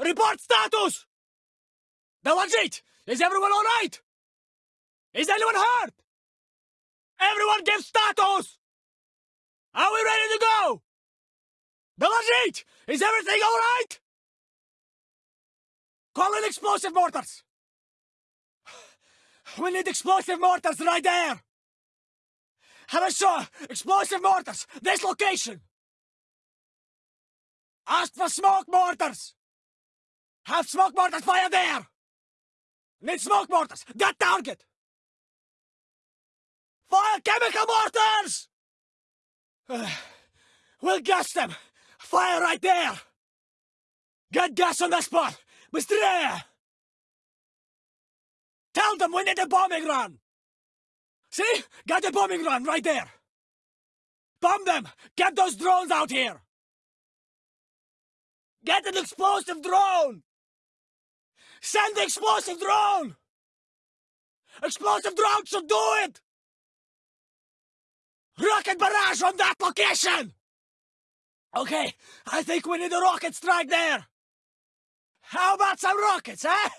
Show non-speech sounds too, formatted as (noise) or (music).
Report status! Dalajit, is everyone all right? Is anyone hurt? Everyone give status! Are we ready to go? Dalajit, is everything all right? Call in explosive mortars! We need explosive mortars right there! Хорошо! Explosive mortars! This location! Ask for smoke mortars! Have smoke mortars fire there! Need smoke mortars! That target! Fire chemical mortars! (sighs) we'll gas them! Fire right there! Get gas on the spot! Быстрее! Tell them we need a bombing run! See? Got a bombing run right there! Bomb them! Get those drones out here! Get an explosive drone! Send the explosive drone! Explosive drone should do it! Rocket barrage on that location! Okay, I think we need a rocket strike there! How about some rockets, huh?